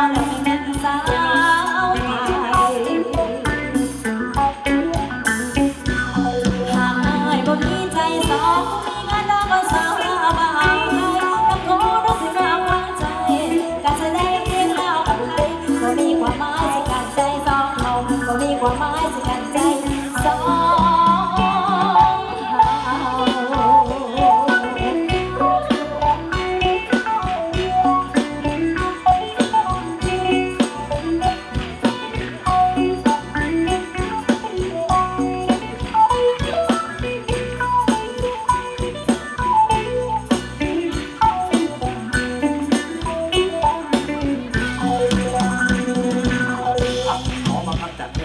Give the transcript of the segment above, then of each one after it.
ส ขอ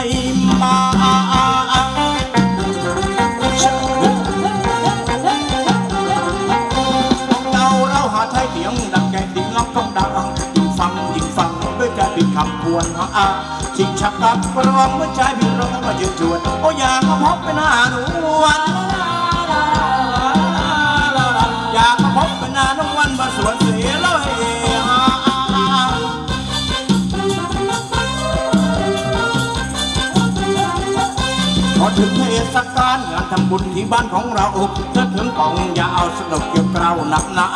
มไม่มาเราเราหาไทยเสียงดังแกดิ้งล็อกต้องดังยิ่งฟังยิ่งฟังด้วยใจผิดคำควรอาชิงชักตักกรองเมื่อใจผิดร้องมายืนจวนโอ้อยากมาพบเป็นหน้าหนวลอยากมาพบเป็นหน้าน้องวันมาสวนเสียเลย ถึงเทศกาลงานทำบุญที่บ้านของเราถ้าถึงกองอย่าเอาสนุกเกี่ยวกราวหนักหนา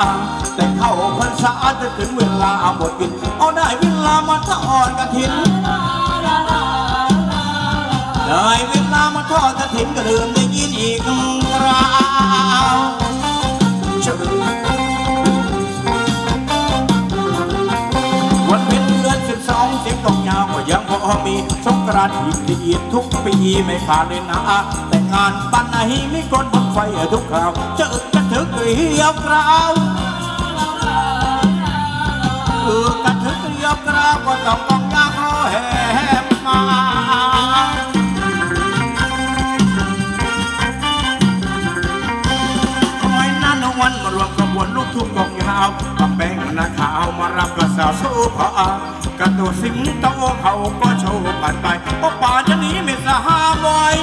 แต่เข้าพรรษาจะถึงเวลาเอาบทกินเอาได้เวลามาทอดกระถินได้เวลามาทอดกระถินก็เริ่มได้ยินอีกคราว มีสงกรานต์อีกละเอียดทุกปีไม่ขาดเลยนะแต่งานปันไหนมีคนบนไฟทุกคราวเจอกันถึงเรียวกราวเออกันถึงเรียวกราวก็ต้อง ดดสิงโตเขาก็โชว์ผ่านไปเพราะป่าจะหนีไม่สหามอย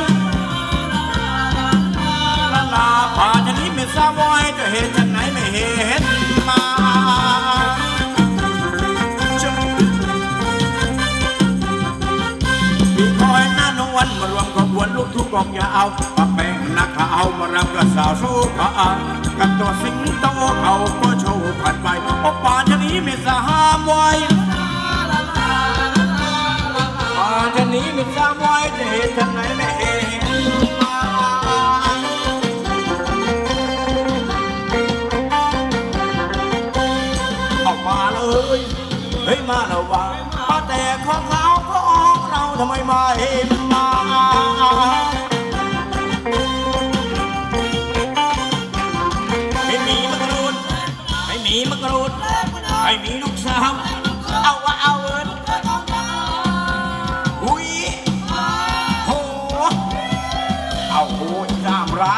ลาลาป่าจะหนีไม่สหามอยจะเห็นจังไหนไม่เห็นมามีคอยหน้านวันมารวมขบวนลูกทุ่งกองยาวปักแป้งนักข่าวมารำกระสาวโซผากับตัวสิงโตเขาก็โชว์ผ่านไปโอป่าจะหนีไม่สหามไว้ ป่าจะหนีไม่สหามไว้จะเห็นทางไหนไม่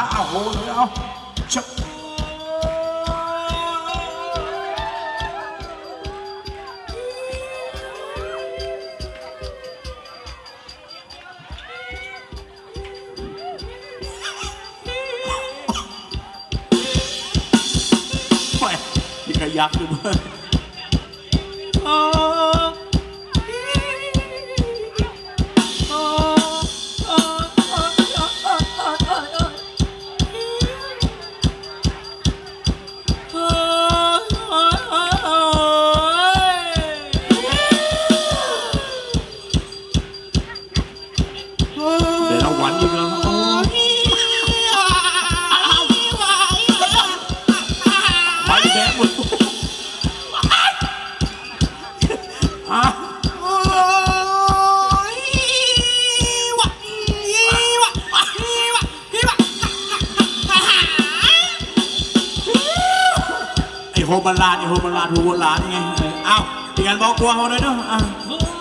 đá vào vô nữa không Chậm. Mẹ, cái giặc được ơi. โฮบาลาดโฮบาลานโฮบาลานยังไงอ้าวเปลี่ยนบอกกลัวเขาเลยเนาะ